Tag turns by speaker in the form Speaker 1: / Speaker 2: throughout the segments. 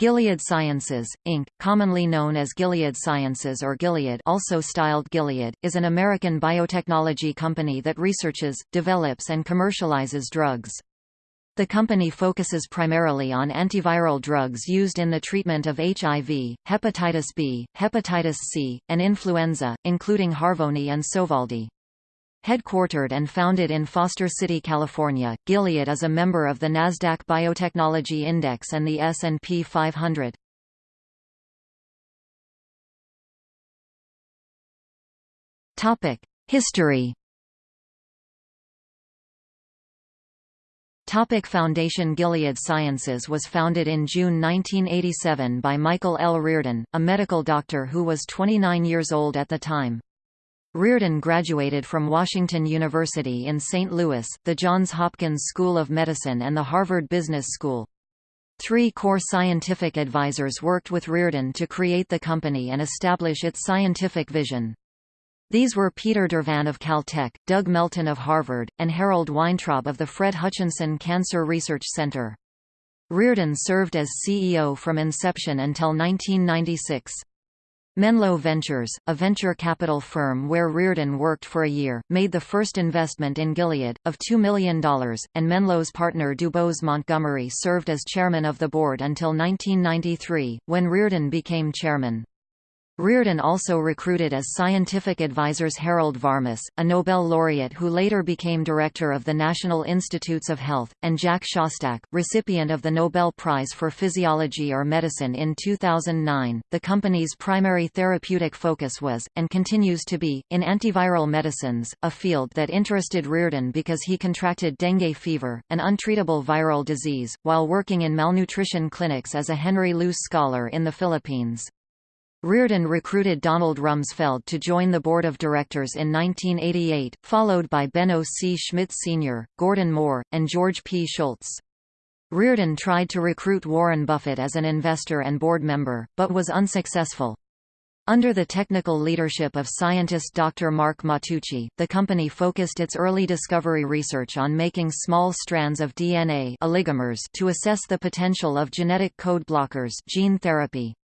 Speaker 1: Gilead Sciences, Inc., commonly known as Gilead Sciences or Gilead also styled Gilead, is an American biotechnology company that researches, develops and commercializes drugs. The company focuses primarily on antiviral drugs used in the treatment of HIV, hepatitis B, hepatitis C, and influenza, including Harvoni and Sovaldi. Headquartered and founded in Foster City, California, Gilead is a member of the Nasdaq Biotechnology Index and the S&P 500. Topic: History. Topic Foundation Gilead Sciences was founded in June 1987 by Michael L. Reardon, a medical doctor who was 29 years old at the time. Reardon graduated from Washington University in St. Louis, the Johns Hopkins School of Medicine and the Harvard Business School. Three core scientific advisors worked with Reardon to create the company and establish its scientific vision. These were Peter Dervan of Caltech, Doug Melton of Harvard, and Harold Weintraub of the Fred Hutchinson Cancer Research Center. Reardon served as CEO from inception until 1996. Menlo Ventures, a venture capital firm where Reardon worked for a year, made the first investment in Gilead, of $2 million, and Menlo's partner DuBose Montgomery served as chairman of the board until 1993, when Reardon became chairman. Reardon also recruited as scientific advisors Harold Varmus, a Nobel laureate who later became director of the National Institutes of Health, and Jack Szostak, recipient of the Nobel Prize for Physiology or Medicine in 2009. The company's primary therapeutic focus was, and continues to be, in antiviral medicines, a field that interested Reardon because he contracted dengue fever, an untreatable viral disease, while working in malnutrition clinics as a Henry Luce Scholar in the Philippines. Reardon recruited Donald Rumsfeld to join the board of directors in 1988, followed by Benno C. Schmidt Sr., Gordon Moore, and George P. Shultz. Reardon tried to recruit Warren Buffett as an investor and board member, but was unsuccessful. Under the technical leadership of scientist Dr. Mark Matteucci, the company focused its early discovery research on making small strands of DNA oligomers to assess the potential of genetic code blockers gene therapy.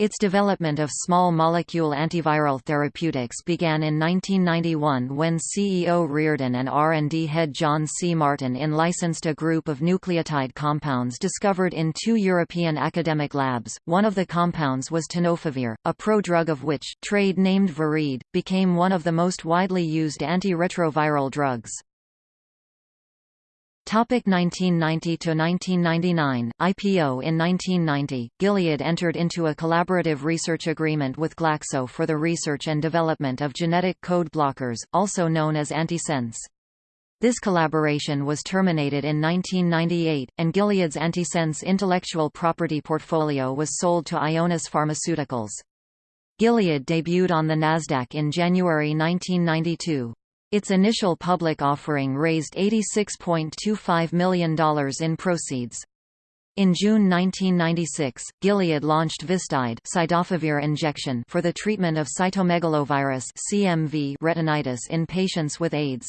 Speaker 1: Its development of small molecule antiviral therapeutics began in 1991 when CEO Reardon and R&D head John C. Martin in-licensed a group of nucleotide compounds discovered in two European academic labs. One of the compounds was tenofovir, a prodrug of which, trade named Viread, became one of the most widely used antiretroviral drugs. Topic 1990 to 1999 IPO in 1990 Gilead entered into a collaborative research agreement with Glaxo for the research and development of genetic code blockers also known as antisense. This collaboration was terminated in 1998 and Gilead's antisense intellectual property portfolio was sold to Ionis Pharmaceuticals. Gilead debuted on the Nasdaq in January 1992 its initial public offering raised $86.25 million in proceeds. In June 1996, Gilead launched Vistide injection for the treatment of cytomegalovirus (CMV) retinitis in patients with AIDS.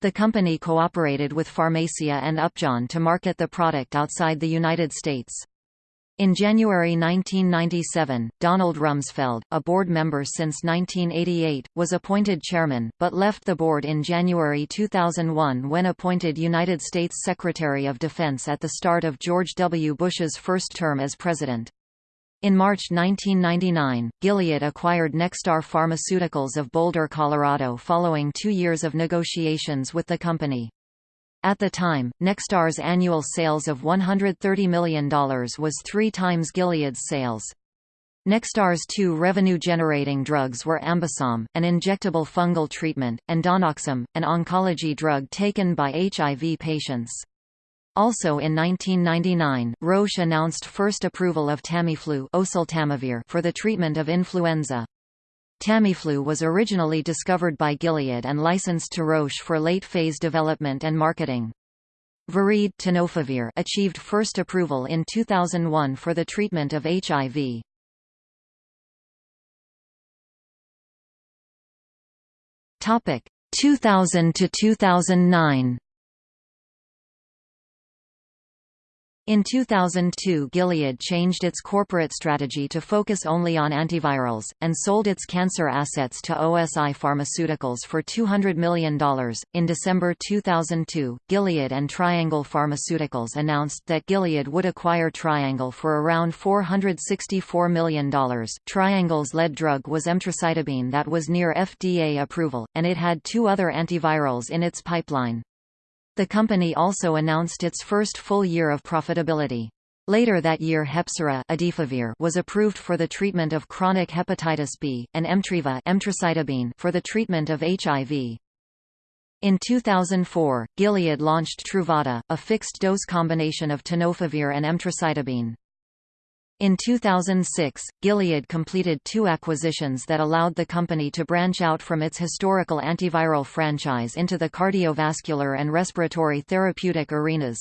Speaker 1: The company cooperated with Pharmacia and Upjohn to market the product outside the United States. In January 1997, Donald Rumsfeld, a board member since 1988, was appointed chairman, but left the board in January 2001 when appointed United States Secretary of Defense at the start of George W. Bush's first term as president. In March 1999, Gilead acquired Nexstar Pharmaceuticals of Boulder, Colorado following two years of negotiations with the company. At the time, Nexstar's annual sales of $130 million was three times Gilead's sales. Nexstar's two revenue-generating drugs were Ambisome, an injectable fungal treatment, and DaunoXome, an oncology drug taken by HIV patients. Also in 1999, Roche announced first approval of Tamiflu for the treatment of influenza. Tamiflu was originally discovered by Gilead and licensed to Roche for late-phase development and marketing. Viread tenofovir achieved first approval in 2001 for the treatment of HIV. Topic 2000 to 2009. In 2002 Gilead changed its corporate strategy to focus only on antivirals, and sold its cancer assets to OSI Pharmaceuticals for $200 million. In December 2002, Gilead and Triangle Pharmaceuticals announced that Gilead would acquire Triangle for around $464 million. Triangle's lead drug was emtricitabine that was near FDA approval, and it had two other antivirals in its pipeline. The company also announced its first full year of profitability. Later that year Hepsera was approved for the treatment of chronic hepatitis B, and Emtriva for the treatment of HIV. In 2004, Gilead launched Truvada, a fixed-dose combination of tenofovir and emtricitabine. In 2006, Gilead completed two acquisitions that allowed the company to branch out from its historical antiviral franchise into the cardiovascular and respiratory therapeutic arenas.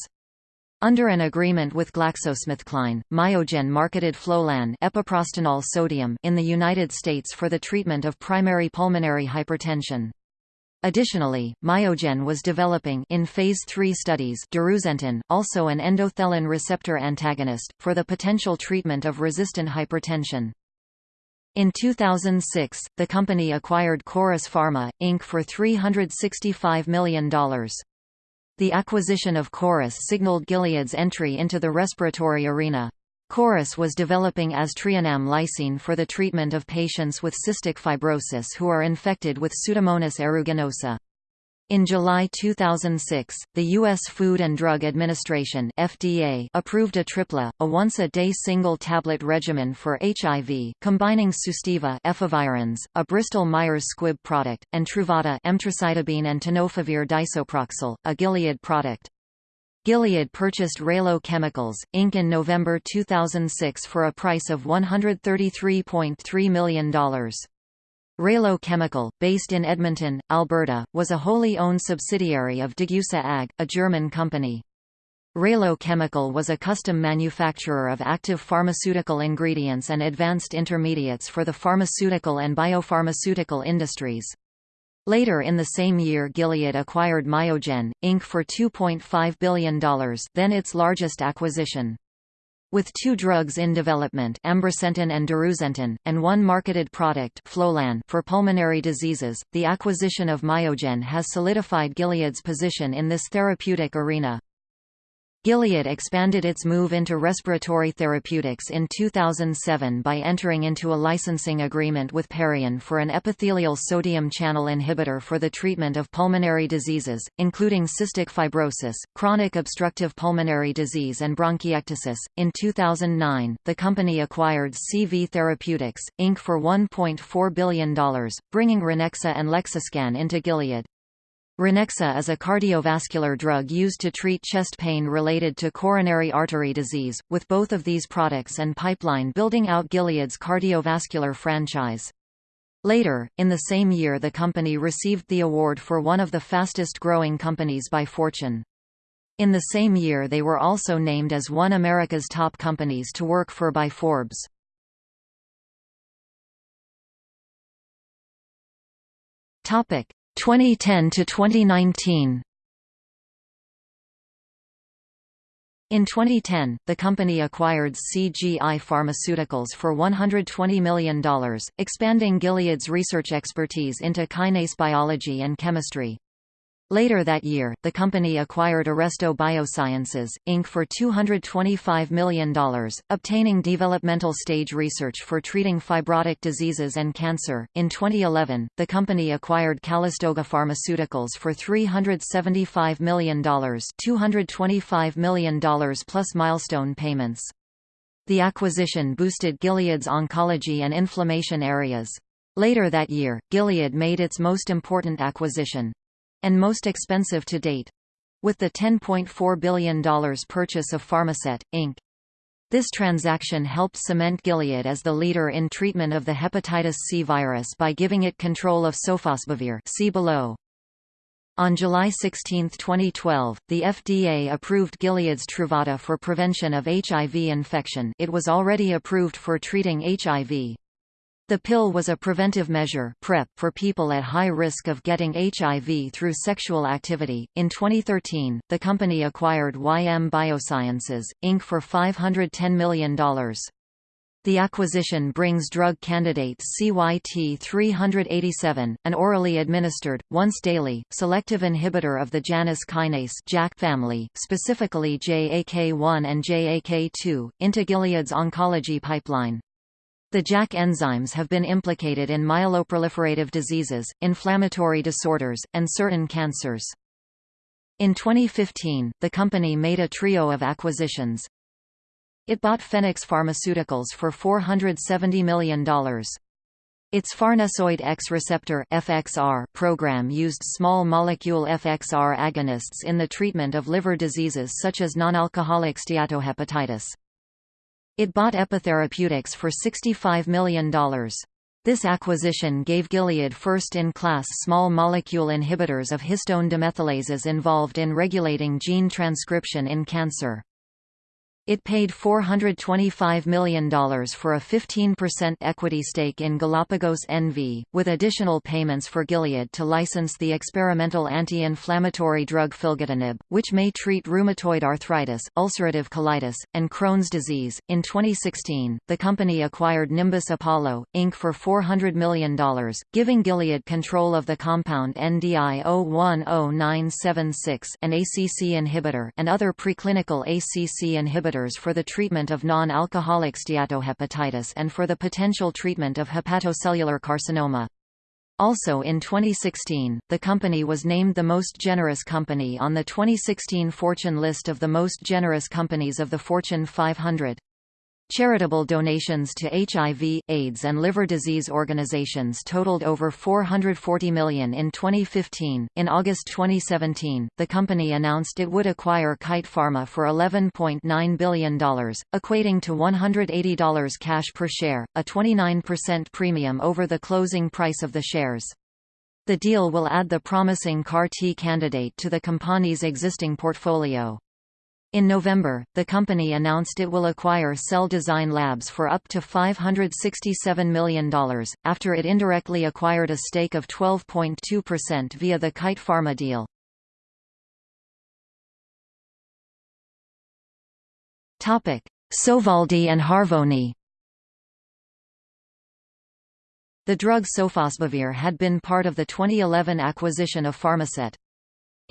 Speaker 1: Under an agreement with GlaxoSmithKline, Myogen marketed Flolan epoprostenol sodium in the United States for the treatment of primary pulmonary hypertension. Additionally, Myogen was developing in phase 3 studies darusentan, also an endothelin receptor antagonist, for the potential treatment of resistant hypertension. In 2006, the company acquired Corus Pharma, Inc. for $365 million. The acquisition of Corus signaled Gilead's entry into the respiratory arena. Corus was developing aztreonam lysine for the treatment of patients with cystic fibrosis who are infected with Pseudomonas aeruginosa. In July 2006, the U.S. Food and Drug Administration FDA approved Atripla, a once-a-day single-tablet regimen for HIV, combining Sustiva efavirenz, a Bristol-Myers Squibb product, and Truvada emtricitabine and tenofovir disoproxil, a Gilead product. Gilead purchased Raylo Chemicals, Inc. in November 2006 for a price of $133.3 million. Raylo Chemical, based in Edmonton, Alberta, was a wholly owned subsidiary of Degussa AG, a German company. Raylo Chemical was a custom manufacturer of active pharmaceutical ingredients and advanced intermediates for the pharmaceutical and biopharmaceutical industries. Later in the same year Gilead acquired Myogen, Inc. for $2.5 billion then its largest acquisition. With two drugs in development ambrisentan and darusentan, and one marketed product Flolan for pulmonary diseases, the acquisition of Myogen has solidified Gilead's position in this therapeutic arena. Gilead expanded its move into respiratory therapeutics in 2007 by entering into a licensing agreement with Parion for an epithelial sodium channel inhibitor for the treatment of pulmonary diseases, including cystic fibrosis, chronic obstructive pulmonary disease, and bronchiectasis. In 2009, the company acquired CV Therapeutics, Inc. for $1.4 billion, bringing Ranexa and Lexiscan into Gilead. Ranexa is a cardiovascular drug used to treat chest pain related to coronary artery disease, with both of these products and pipeline building out Gilead's cardiovascular franchise. Later, in the same year the company received the award for one of the fastest-growing companies by Fortune. In the same year they were also named as one America's top companies to work for by Forbes. Topic: 2010 to 2019 In 2010, the company acquired CGI Pharmaceuticals for $120 million, expanding Gilead's research expertise into kinase biology and chemistry. Later that year, the company acquired Arresto Biosciences, Inc. for $225 million, obtaining developmental stage research for treating fibrotic diseases and cancer. In 2011, the company acquired Calistoga Pharmaceuticals for $375 million, $225 million plus milestone payments. The acquisition boosted Gilead's oncology and inflammation areas. Later that year, Gilead made its most important acquisition, and most expensive to date with the $10.4 billion purchase of Pharmasset, Inc. This transaction helped cement Gilead as the leader in treatment of the hepatitis C virus by giving it control of sofosbuvir see below. On July 16, 2012, the FDA approved Gilead's Truvada for prevention of HIV infection it was already approved for treating HIV. The pill was a preventive measure PrEP for people at high risk of getting HIV through sexual activity. In 2013, the company acquired YM Biosciences, Inc. for $510 million. The acquisition brings drug candidate CYT387, an orally administered, once-daily, selective inhibitor of the Janus kinase JAK family, specifically JAK1 and JAK2, into Gilead's oncology pipeline. The JAK enzymes have been implicated in myeloproliferative diseases, inflammatory disorders, and certain cancers. In 2015, the company made a trio of acquisitions. It bought Phenex Pharmaceuticals for $470 million. Its farnesoid X receptor FXR program used small molecule FXR agonists in the treatment of liver diseases such as nonalcoholic steatohepatitis. It bought Epitherapeutics for $65 million. This acquisition gave Gilead first-in-class small molecule inhibitors of histone demethylases involved in regulating gene transcription in cancer. It paid $425 million for a 15% equity stake in Galapagos NV, with additional payments for Gilead to license the experimental anti-inflammatory drug filgotinib, which may treat rheumatoid arthritis, ulcerative colitis, and Crohn's disease. In 2016, the company acquired Nimbus Apollo, Inc. for $400 million, giving Gilead control of the compound NDI 010976 an ACC inhibitor and other preclinical ACC inhibitors for the treatment of non-alcoholic steatohepatitis and for the potential treatment of hepatocellular carcinoma. Also in 2016, the company was named the most generous company on the 2016 Fortune list of the most generous companies of the Fortune 500. Charitable donations to HIV, AIDS and liver disease organizations totaled over 440 million in 2015. In August 2017, the company announced it would acquire Kite Pharma for $11.9 billion, equating to $180 cash per share, a 29% premium over the closing price of the shares. The deal will add the promising CAR-T candidate to the company's existing portfolio. In November, the company announced it will acquire Cell Design Labs for up to $567 million, after it indirectly acquired a stake of 12.2% via the Kite Pharma deal. Sovaldi and Harvoni The drug sofosbuvir had been part of the 2011 acquisition of Pharmasset.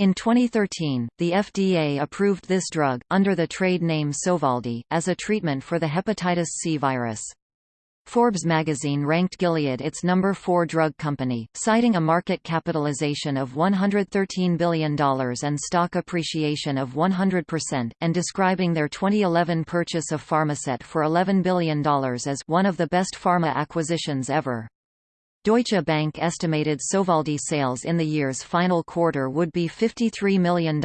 Speaker 1: In 2013, the FDA approved this drug, under the trade name Sovaldi, as a treatment for the hepatitis C virus. Forbes magazine ranked Gilead its number 4 drug company, citing a market capitalization of $113 billion and stock appreciation of 100%, and describing their 2011 purchase of Pharmasset for $11 billion as one of the best pharma acquisitions ever. Deutsche Bank estimated Sovaldi sales in the year's final quarter would be $53 million,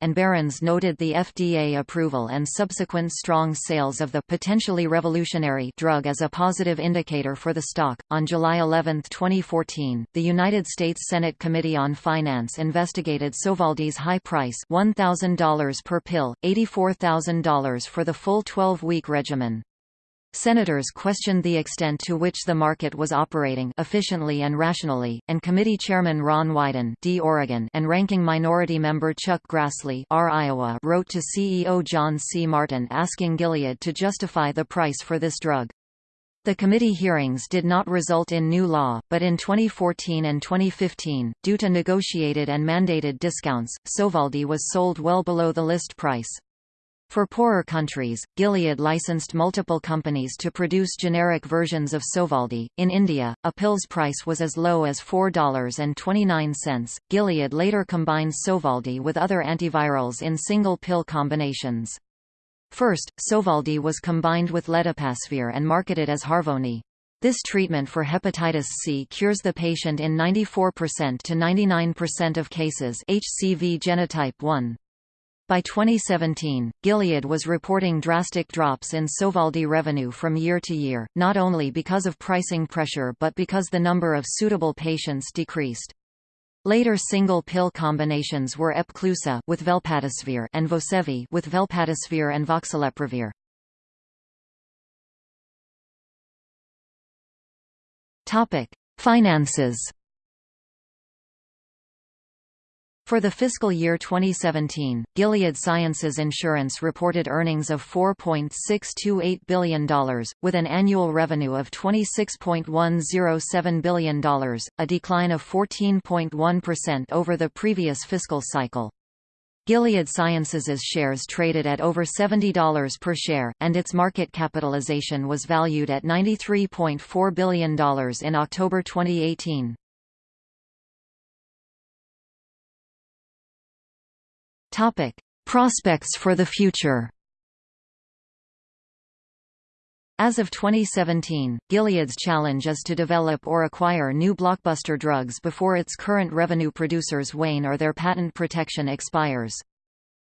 Speaker 1: and Barron's noted the FDA approval and subsequent strong sales of the potentially revolutionary drug as a positive indicator for the stock. On July 11, 2014, the United States Senate Committee on Finance investigated Sovaldi's high price $1,000 per pill, $84,000 for the full 12-week regimen. Senators questioned the extent to which the market was operating efficiently and rationally, and committee chairman Ron Wyden D. Oregon and ranking minority member Chuck Grassley R. Iowa wrote to CEO John C. Martin asking Gilead to justify the price for this drug. The committee hearings did not result in new law, but in 2014 and 2015, due to negotiated and mandated discounts, Sovaldi was sold well below the list price. For poorer countries, Gilead licensed multiple companies to produce generic versions of Sovaldi. In India, a pill's price was as low as $4.29. Gilead later combined Sovaldi with other antivirals in single pill combinations. First, Sovaldi was combined with ledipasvir and marketed as Harvoni. This treatment for hepatitis C cures the patient in 94% to 99% of cases HCV genotype 1. By 2017, Gilead was reporting drastic drops in Sovaldi revenue from year to year, not only because of pricing pressure but because the number of suitable patients decreased. Later single pill combinations were Epclusa with velpatasvir and Vosevi with velpatasvir and voxilaprevir. Topic: Finances. For the fiscal year 2017, Gilead Sciences Insurance reported earnings of $4.628 billion, with an annual revenue of $26.107 billion, a decline of 14.1% over the previous fiscal cycle. Gilead Sciences' shares traded at over $70 per share, and its market capitalization was valued at $93.4 billion in October 2018. Prospects for the future. As of 2017, Gilead's challenge is to develop or acquire new blockbuster drugs before its current revenue producers wane or their patent protection expires.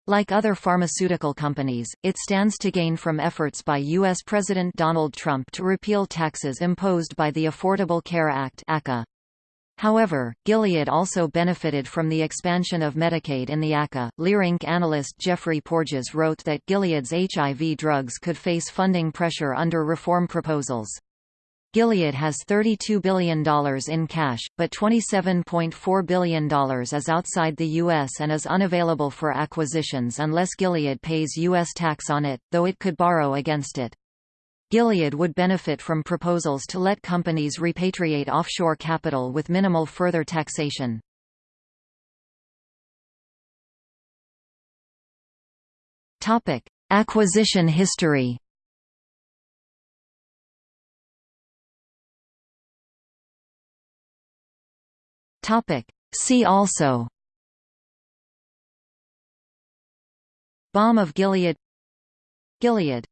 Speaker 1: Like other pharmaceutical companies, it stands to gain from efforts by U.S. President Donald Trump to repeal taxes imposed by the Affordable Care Act. However, Gilead also benefited from the expansion of Medicaid in the ACA. Leerink analyst Jeffrey Porges wrote that Gilead's HIV drugs could face funding pressure under reform proposals. Gilead has $32 billion in cash, but $27.4 billion is outside the U.S. and is unavailable for acquisitions unless Gilead pays U.S. tax on it, though it could borrow against it. Gilead would benefit from proposals to let companies repatriate offshore capital with minimal further taxation. Topic: Acquisition history. Topic: See also. Balm of Gilead Gilead